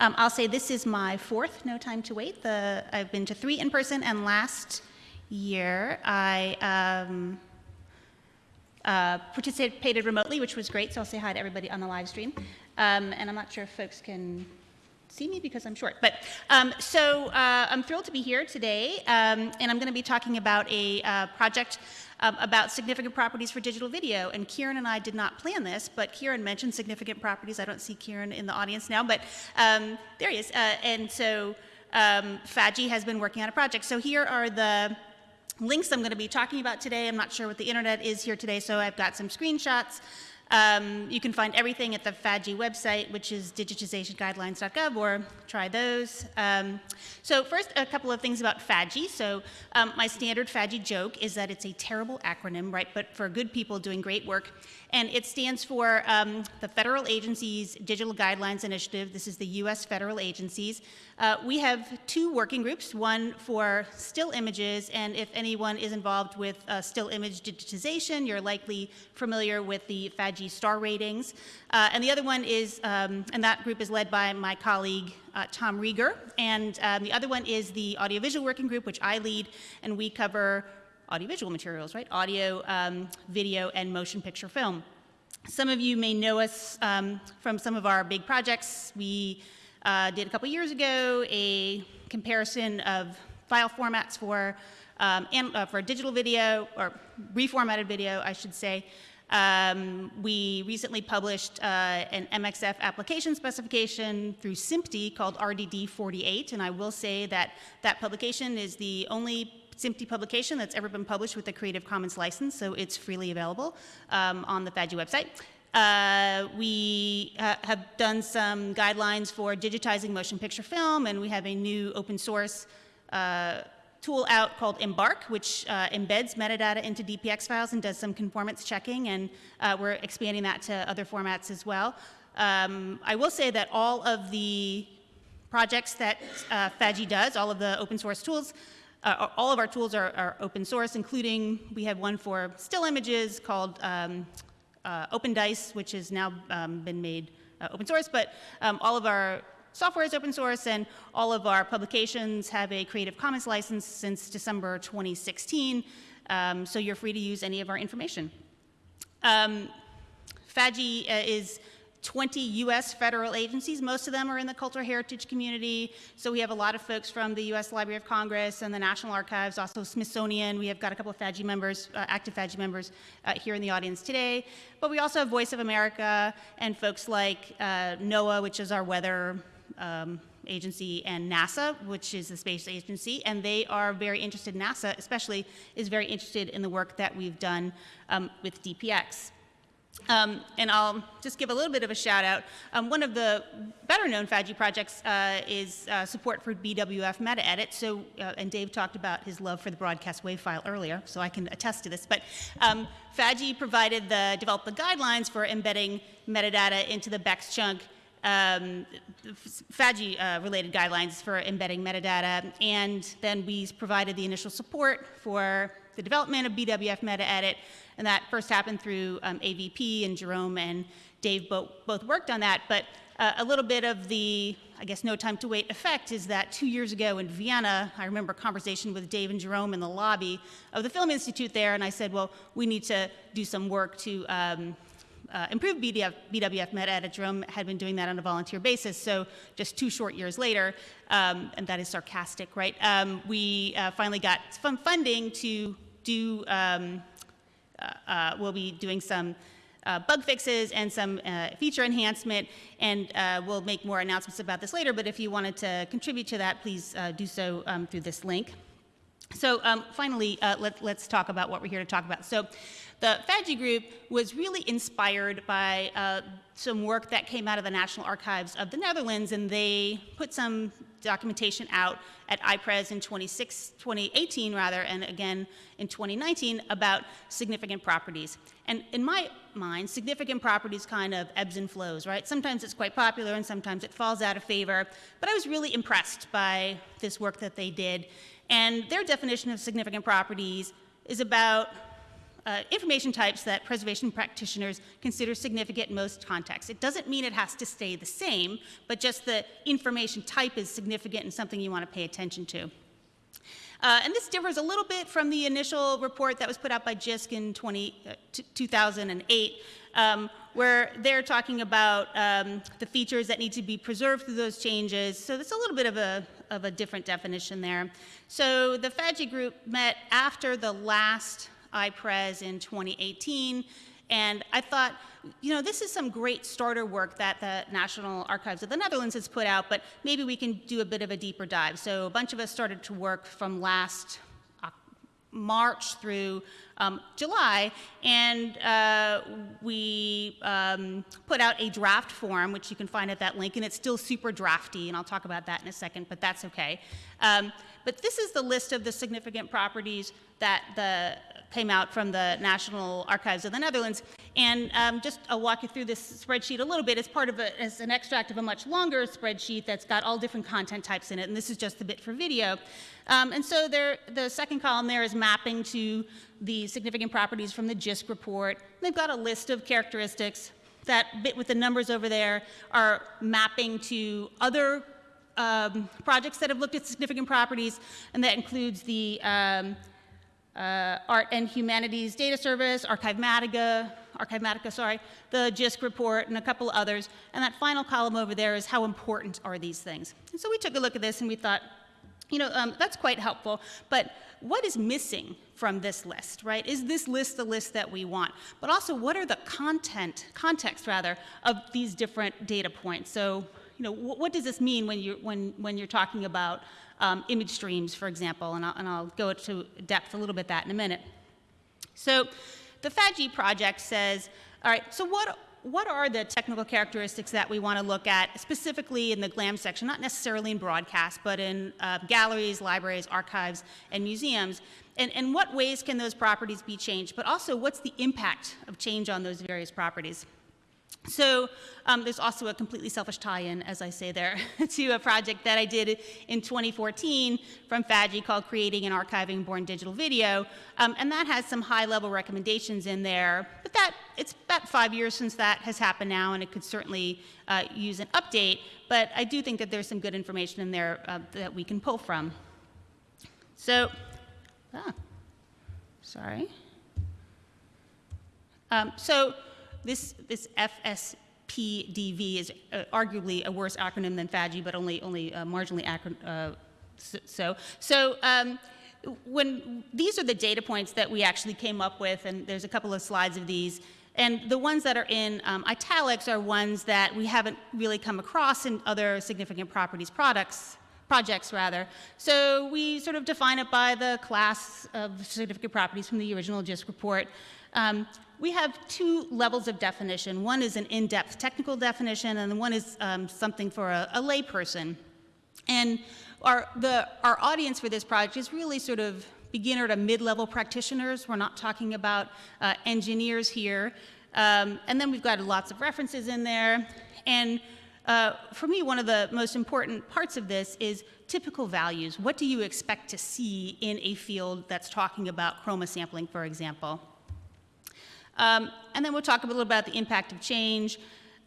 Um, I'll say this is my fourth No Time to Wait. The, I've been to three in person, and last year I um, uh, participated remotely, which was great. So I'll say hi to everybody on the live stream. Um, and I'm not sure if folks can see me because I'm short. But um, so uh, I'm thrilled to be here today, um, and I'm going to be talking about a uh, project um, about significant properties for digital video. And Kieran and I did not plan this, but Kieran mentioned significant properties. I don't see Kieran in the audience now, but um, there he is. Uh, and so um, FADGI has been working on a project. So here are the links I'm going to be talking about today. I'm not sure what the internet is here today, so I've got some screenshots. Um, you can find everything at the FADGI website, which is digitizationguidelines.gov, or try those. Um, so first, a couple of things about FADGI. So um, my standard FADGI joke is that it's a terrible acronym, right, but for good people doing great work. And it stands for um, the Federal Agencies Digital Guidelines Initiative. This is the U.S. federal agencies. Uh, we have two working groups, one for still images, and if anyone is involved with uh, still image digitization, you're likely familiar with the FADGI star ratings. Uh, and the other one is, um, and that group is led by my colleague, uh, Tom Rieger. And um, the other one is the audiovisual working group, which I lead, and we cover audiovisual materials, right? Audio, um, video, and motion picture film. Some of you may know us um, from some of our big projects. We uh, did a couple years ago a comparison of file formats for, um, and, uh, for digital video, or reformatted video, I should say. Um, we recently published uh, an MXF application specification through SMPTE called RDD 48, and I will say that that publication is the only SMPTE publication that's ever been published with a Creative Commons license, so it's freely available um, on the FADGI website. Uh, we uh, have done some guidelines for digitizing motion picture film, and we have a new open source uh, tool out called embARC, which uh, embeds metadata into DPX files and does some conformance checking, and uh, we're expanding that to other formats as well. Um, I will say that all of the projects that uh, FADGI does, all of the open source tools, uh, all of our tools are, are, open source, including we have one for still images called um, uh, OpenDice, which has now um, been made uh, open source, but um, all of our software is open source and all of our publications have a Creative Commons license since December 2016, um, so you're free to use any of our information. Um, uh, is 20 US federal agencies. Most of them are in the cultural heritage community. So we have a lot of folks from the US Library of Congress and the National Archives, also Smithsonian. We have got a couple of FADGI members, uh, active FADGI members uh, here in the audience today. But we also have Voice of America and folks like uh, NOAA, which is our weather um, agency and NASA, which is the space agency, and they are very interested, NASA especially is very interested in the work that we've done um, with DPX. Um, and I'll just give a little bit of a shout out. Um, one of the better known FADGI projects uh, is uh, support for BWF meta edit. So, uh, and Dave talked about his love for the broadcast wave file earlier, so I can attest to this. But um, FADGI provided the, developed the guidelines for embedding metadata into the bext chunk um, FADGI uh, related guidelines for embedding metadata, and then we provided the initial support for the development of BWF meta edit, and that first happened through um, AVP, and Jerome and Dave both, both worked on that. But uh, a little bit of the, I guess, no time to wait effect is that two years ago in Vienna, I remember a conversation with Dave and Jerome in the lobby of the Film Institute there, and I said, well, we need to do some work to um, uh, improve BDF, BWF meta. Jerome had been doing that on a volunteer basis, so just two short years later, um, and that is sarcastic, right? Um, we uh, finally got some funding to do um, uh, uh, we'll be doing some uh, bug fixes and some uh, feature enhancement, and uh, we'll make more announcements about this later, but if you wanted to contribute to that, please uh, do so um, through this link. So um, finally, let, us talk about what we're here to talk about. So the FADGI group was really inspired by uh, some work that came out of the National Archives of the Netherlands, and they put some documentation out at IPRES in 2018 rather, and again in 2019 about significant properties. And in my mind, significant properties kind of ebbs and flows, right? Sometimes it's quite popular and sometimes it falls out of favor, but I was really impressed by this work that they did. And their definition of significant properties is about uh, information types that preservation practitioners consider significant in most contexts. It doesn't mean it has to stay the same, but just the information type is significant and something you want to pay attention to. Uh, and this differs a little bit from the initial report that was put out by JISC in 20, uh, 2008, um, where they're talking about um, the features that need to be preserved through those changes. So that's a little bit of a, of a different definition there. So the FADGI group met after the last IPRES in 2018, and I thought, you know, this is some great starter work that the National Archives of the Netherlands has put out, but maybe we can do a bit of a deeper dive. So a bunch of us started to work from last March through um, July, and uh, we um, put out a draft form, which you can find at that link, and it's still super drafty, and I'll talk about that in a second, but that's okay. Um, but this is the list of the significant properties that the came out from the National Archives of the Netherlands. And um, just I'll walk you through this spreadsheet a little bit as part of a, as an extract of a much longer spreadsheet that's got all different content types in it. And this is just the bit for video. Um, and so there, the second column there is mapping to the significant properties from the JISC report. They've got a list of characteristics. That bit with the numbers over there are mapping to other um, projects that have looked at significant properties, and that includes the um, uh, Art and Humanities Data Service, Archivematica, Archivematica, sorry, the JISC report, and a couple others. And that final column over there is how important are these things. And so we took a look at this and we thought, you know, um, that's quite helpful, but what is missing from this list, right? Is this list the list that we want? But also, what are the content, context rather, of these different data points? So, you know, what does this mean when you're, when, when you're talking about um, image streams, for example, and I'll, and I'll go to depth a little bit that in a minute. So the FADGI project says, all right, so what, what are the technical characteristics that we want to look at specifically in the GLAM section, not necessarily in broadcast, but in uh, galleries, libraries, archives, and museums? And, and what ways can those properties be changed? But also, what's the impact of change on those various properties? So um, there's also a completely selfish tie-in, as I say there, to a project that I did in 2014 from FADGI called Creating and Archiving Born Digital Video. Um, and that has some high-level recommendations in there. But that it's about five years since that has happened now, and it could certainly uh, use an update. But I do think that there's some good information in there uh, that we can pull from. So, ah, sorry. Um, so this, this FSPDV is uh, arguably a worse acronym than FADGI, but only, only uh, marginally uh, so. So um, when these are the data points that we actually came up with, and there's a couple of slides of these. And the ones that are in um, italics are ones that we haven't really come across in other significant properties products, projects rather. So we sort of define it by the class of significant properties from the original JISC report. Um, we have two levels of definition. One is an in-depth technical definition, and one is um, something for a, a layperson. And our, the, our audience for this project is really sort of beginner to mid-level practitioners. We're not talking about uh, engineers here. Um, and then we've got lots of references in there. And uh, for me, one of the most important parts of this is typical values. What do you expect to see in a field that's talking about chroma sampling, for example? Um, and then we'll talk a little about the impact of change.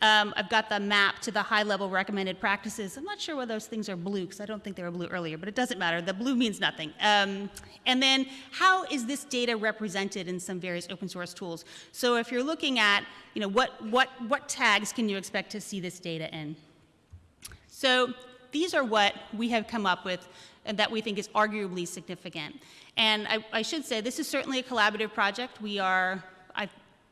Um, I've got the map to the high-level recommended practices. I'm not sure why those things are blue, because I don't think they were blue earlier, but it doesn't matter. The blue means nothing. Um, and then how is this data represented in some various open source tools? So if you're looking at, you know, what, what, what tags can you expect to see this data in? So these are what we have come up with and that we think is arguably significant. And I, I should say, this is certainly a collaborative project. We are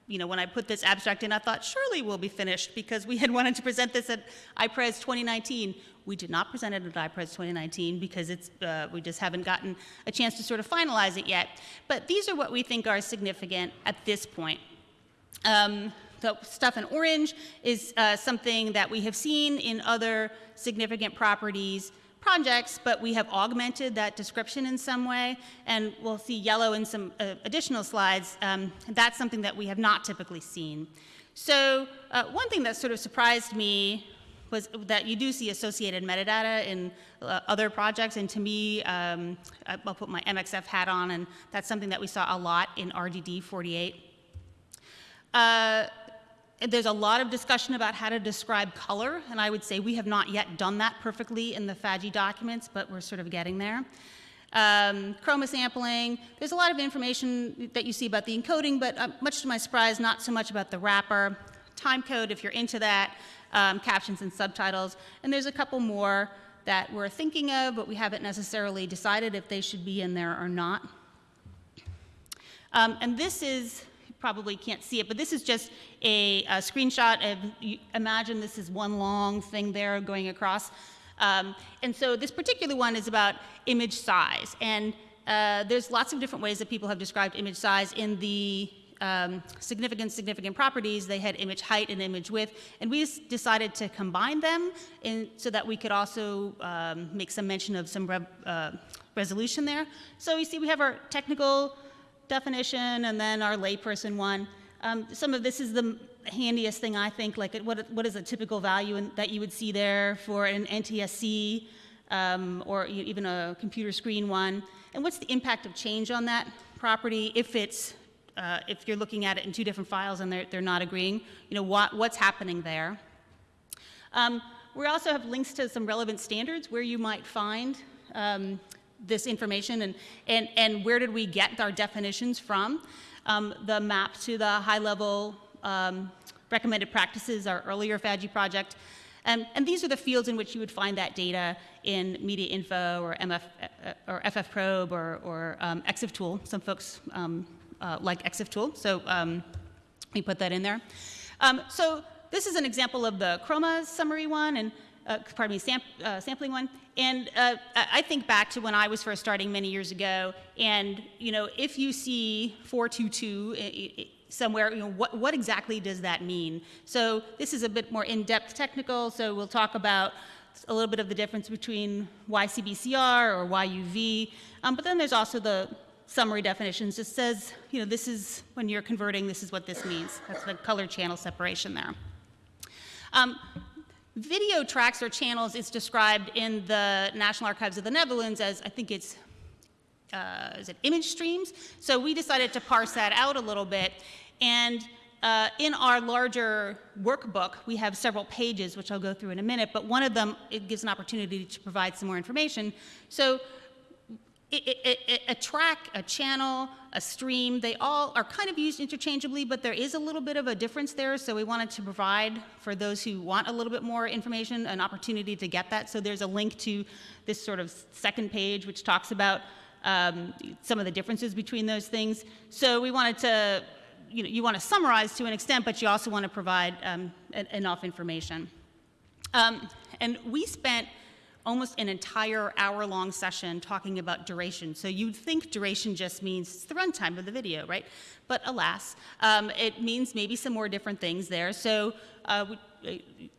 you know, when I put this abstract in, I thought surely we'll be finished because we had wanted to present this at IPRES 2019. We did not present it at IPRES 2019 because it's, uh, we just haven't gotten a chance to sort of finalize it yet. But these are what we think are significant at this point. Um, the stuff in orange is uh, something that we have seen in other significant properties projects, but we have augmented that description in some way, and we'll see yellow in some uh, additional slides. Um, that's something that we have not typically seen. So uh, one thing that sort of surprised me was that you do see associated metadata in uh, other projects, and to me, um, I'll put my MXF hat on, and that's something that we saw a lot in RDD 48. There's a lot of discussion about how to describe color, and I would say we have not yet done that perfectly in the FADGI documents, but we're sort of getting there. Um, chroma sampling, there's a lot of information that you see about the encoding, but uh, much to my surprise, not so much about the wrapper. Time code, if you're into that, um, captions and subtitles, and there's a couple more that we're thinking of, but we haven't necessarily decided if they should be in there or not. Um, and this is, probably can't see it, but this is just a, a screenshot of, imagine this is one long thing there going across. Um, and so this particular one is about image size. And uh, there's lots of different ways that people have described image size in the um, significant, significant properties. They had image height and image width, and we decided to combine them in, so that we could also um, make some mention of some rev, uh, resolution there. So you see, we have our technical definition and then our layperson one. Um, some of this is the handiest thing I think, like what, what is a typical value in, that you would see there for an NTSC um, or even a computer screen one, and what's the impact of change on that property if it's uh, if you're looking at it in two different files and they're, they're not agreeing, you know, what, what's happening there. Um, we also have links to some relevant standards where you might find um, this information and, and, and where did we get our definitions from. Um, the map to the high level um, recommended practices, our earlier FADGI project. Um, and these are the fields in which you would find that data in Media Info or, MF, uh, or FF Probe or, or um, EXIF Tool. Some folks um, uh, like EXIF Tool, so um, we put that in there. So this is an example of the Chroma summary one, and uh, pardon me, sam uh, sampling one. And uh, I think back to when I was first starting many years ago, and you know, if you see 422 i- i- somewhere, you know, what, what exactly does that mean? So this is a bit more in-depth technical, so we'll talk about a little bit of the difference between YCBCR or YUV, um, but then there's also the summary definitions. It says, you know, this is, when you're converting, this is what this means. That's the color channel separation there. Um, video tracks or channels is described in the National Archives of the Netherlands as, I think it's, uh, is it image streams? So we decided to parse that out a little bit. And uh, in our larger workbook, we have several pages, which I'll go through in a minute, but one of them, it gives an opportunity to provide some more information. So a track, a channel, a stream, they all are kind of used interchangeably, but there is a little bit of a difference there. So we wanted to provide for those who want a little bit more information an opportunity to get that. So there's a link to this sort of second page, which talks about um, some of the differences between those things. So we wanted to, you know, you want to summarize to an extent, but you also want to provide um, enough information. Um, and we spent almost an entire hour-long session talking about duration. So you'd think duration just means the runtime of the video, right? But alas, um, it means maybe some more different things there. So uh,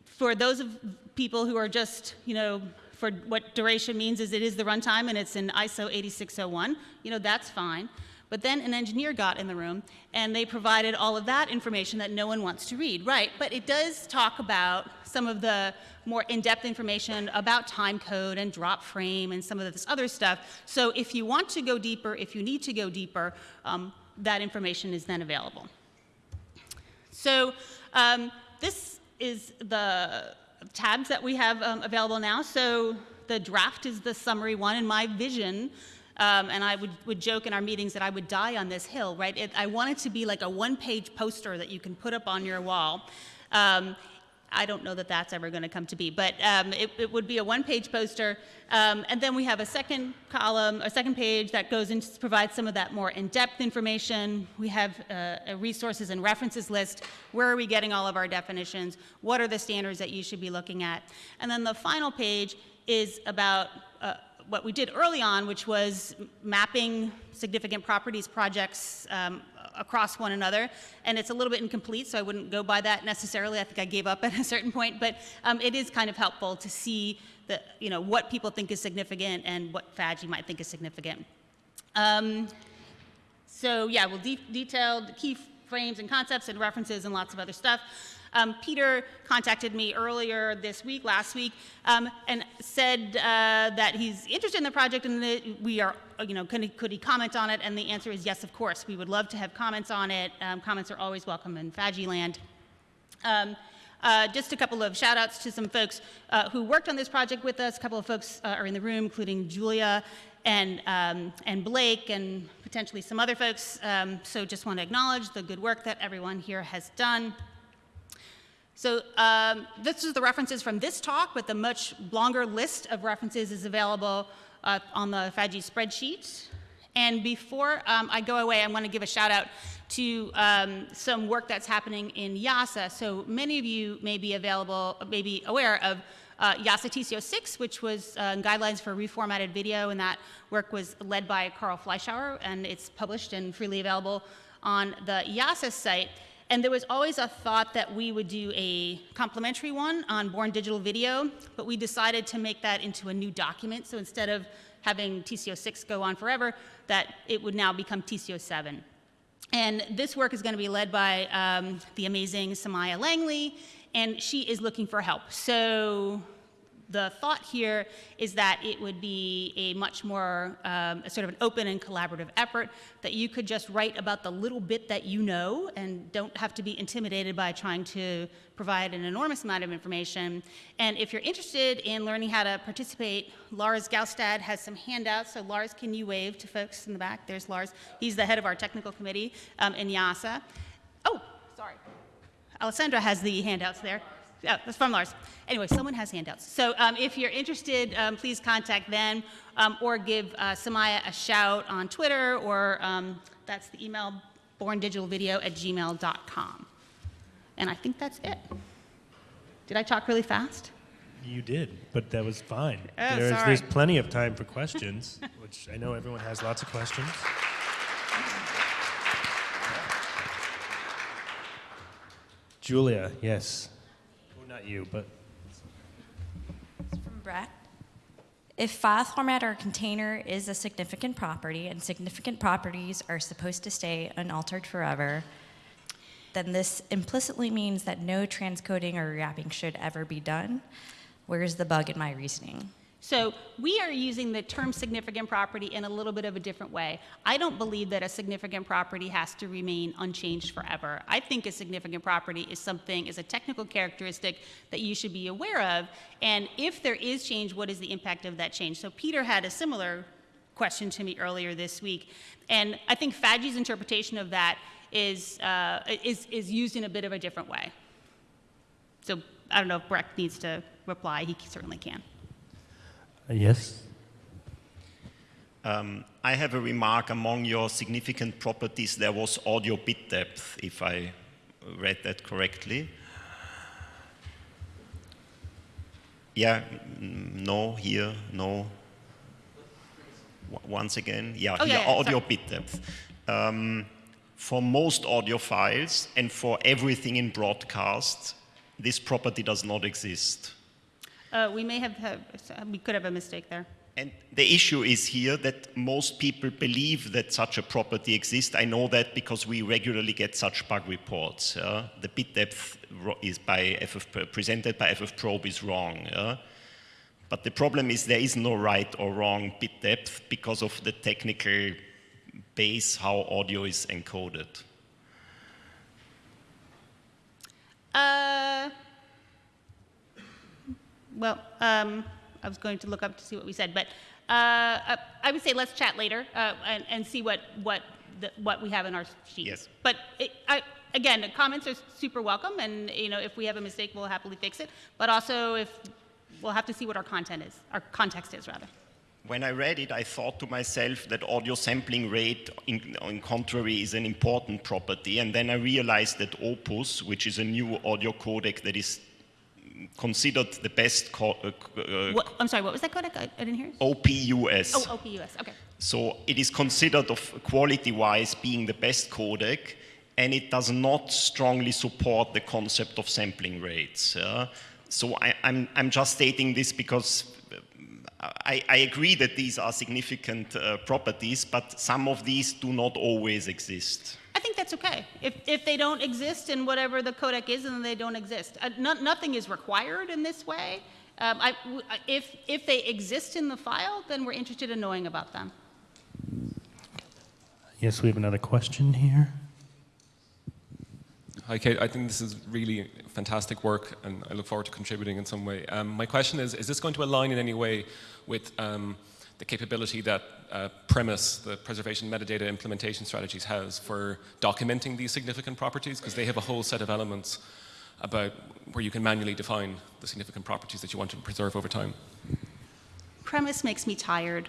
for those of people who are just, you know, for what duration means is it is the runtime and it's in ISO 8601, you know, that's fine. But then an engineer got in the room and they provided all of that information that no one wants to read. Right, but it does talk about some of the more in-depth information about time code and drop frame and some of this other stuff. So if you want to go deeper, if you need to go deeper, um, that information is then available. So um, this is the tabs that we have um, available now. So the draft is the summary one, and my vision, um, and I would, would joke in our meetings that I would die on this hill, right? It, I want it to be like a one-page poster that you can put up on your wall. Um, I don't know that that's ever going to come to be, but um, it, it would be a one-page poster, um, and then we have a second column, a second page that goes into provides some of that more in-depth information. We have uh, a resources and references list. Where are we getting all of our definitions? What are the standards that you should be looking at? And then the final page is about what we did early on, which was mapping significant properties projects um, across one another. And it's a little bit incomplete, so I wouldn't go by that necessarily. I think I gave up at a certain point, but um, it is kind of helpful to see the, you know, what people think is significant and what FADGI might think is significant. Um, so yeah, we'll de detail the key frames and concepts and references and lots of other stuff. Um, Peter contacted me earlier this week, last week, um, and said uh, that he's interested in the project and that we are, you know, could he, could he, comment on it? And the answer is yes, of course. We would love to have comments on it. Um, comments are always welcome in FADGI land. Um, uh, just a couple of shout outs to some folks uh, who worked on this project with us. A couple of folks uh, are in the room, including Julia and, um, and Blake and potentially some other folks. Um, so just want to acknowledge the good work that everyone here has done. So um, this is the references from this talk, but the much longer list of references is available uh, on the FADGI spreadsheet. And before um, I go away, I want to give a shout out to um, some work that's happening in IASA. So many of you may be available, may be aware of uh, IASA TC06, which was uh, guidelines for reformatted video, and that work was led by Carl Fleischhauer, and it's published and freely available on the IASA site. And there was always a thought that we would do a complementary one on born digital video, but we decided to make that into a new document. So instead of having TC06 go on forever, that it would now become TC07. And this work is going to be led by um, the amazing Somaya Langley, and she is looking for help. So the thought here is that it would be a much more um, a sort of an open and collaborative effort that you could just write about the little bit that you know and don't have to be intimidated by trying to provide an enormous amount of information. And if you're interested in learning how to participate, Lars Gaustad has some handouts. So Lars, can you wave to folks in the back? There's Lars. He's the head of our technical committee um, in IASA. Oh, sorry. Alessandra has the handouts there. Yeah, that's from Lars. Anyway, someone has handouts. So um, if you're interested, um, please contact them um, or give uh, Somaya a shout on Twitter or um, that's the email borndigitalvideo at gmail.com. And I think that's it. Did I talk really fast? You did, but that was fine. Oh, there's, sorry. there's plenty of time for questions, which I know everyone has lots of questions. Julia, yes. Not you, but From Brett. If file format or container is a significant property and significant properties are supposed to stay unaltered forever, then this implicitly means that no transcoding or rewrapping should ever be done. Where's the bug in my reasoning? So we are using the term significant property in a little bit of a different way. I don't believe that a significant property has to remain unchanged forever. I think a significant property is something, is a technical characteristic that you should be aware of. And if there is change, what is the impact of that change? So Peter had a similar question to me earlier this week. And I think FADGI's interpretation of that is, uh, is, is used in a bit of a different way. So I don't know if Breck needs to reply. He certainly can. Yes. Um, I have a remark among your significant properties. There was audio bit depth, if I read that correctly. Yeah, mm, no, here, no. W- Once again, yeah, Oh, here, yeah, yeah, audio sorry. bit depth. Um, for most audio files and for everything in broadcast, this property does not exist. Uh, we may have, have, we could have a mistake there. And the issue is here that most people believe that such a property exists. I know that because we regularly get such bug reports. yeah. The bit depth is by FF, presented by FFProbe is wrong. yeah. But the problem is there is no right or wrong bit depth because of the technical base how audio is encoded. Uh, well, um, I was going to look up to see what we said, but uh, uh, I would say let's chat later uh, and, and see what what the, what we have in our sheets. Yes. But it, I, again, the comments are super welcome, and you know if we have a mistake, we'll happily fix it. But also, if we'll have to see what our content is, our context is rather. When I read it, I thought to myself that audio sampling rate, in, on contrary, is an important property. And then I realized that Opus, which is a new audio codec that is considered the best uh, uh, What, I'm sorry, what was that codec? I, I didn't hear. OPUS. Oh, OPUS. Okay. So it is considered of quality-wise being the best codec, and it does not strongly support the concept of sampling rates. yeah. So I, I'm, I'm just stating this because I, I agree that these are significant uh, properties, but some of these do not always exist. I think that's okay. If, if they don't exist in whatever the codec is, then they don't exist. Uh, no, nothing is required in this way. Um, I, w- I- if, if they exist in the file, then we're interested in knowing about them. Yes, we have another question here. Hi, Kate. I think this is really fantastic work, and I look forward to contributing in some way. Um, my question is Is this going to align in any way with um, the capability that uh, PREMIS, the preservation metadata implementation strategies, has for documenting these significant properties? Because they have a whole set of elements about where you can manually define the significant properties that you want to preserve over time. PREMIS makes me tired.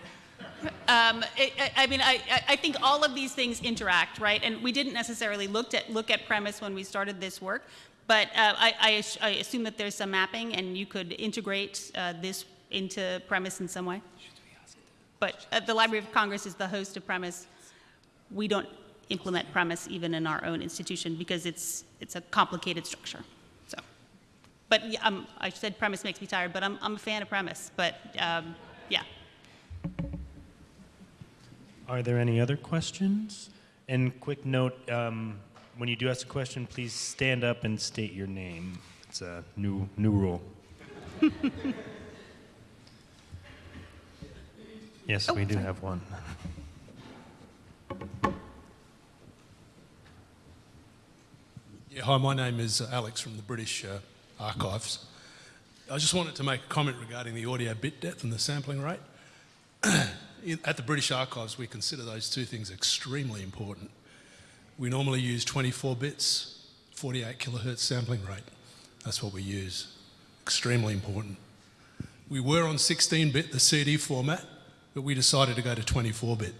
Um, I, I- mean, I, I- think all of these things interact, right? And we didn't necessarily looked at, look at PREMIS when we started this work, but uh, I, I I assume that there's some mapping and you could integrate uh, this into PREMIS in some way. But uh, the Library of Congress is the host of PREMIS. We don't implement PREMIS even in our own institution because it's, it's a complicated structure. So, but yeah, um, I said PREMIS makes me tired, but I'm, I'm a fan of PREMIS. But um, yeah. Are there any other questions? And quick note, um, when you do ask a question, please stand up and state your name. It's a new, new rule. yes, Oh, we do sorry. have one. Yeah, hi, my name is uh, Alex from the British uh, Archives. I just wanted to make a comment regarding the audio bit depth and the sampling rate. In- At the British Archives, we consider those two things extremely important. We normally use 24 bits, 48 kilohertz sampling rate. That's what we use. Extremely important. We were on 16 bit, the CD format, but we decided to go to 24 bit.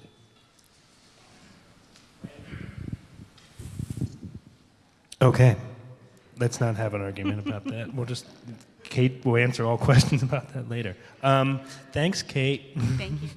Okay. Let's not have an argument about that. We'll just, Kate will answer all questions about that later. Um, thanks, Kate. Thank you.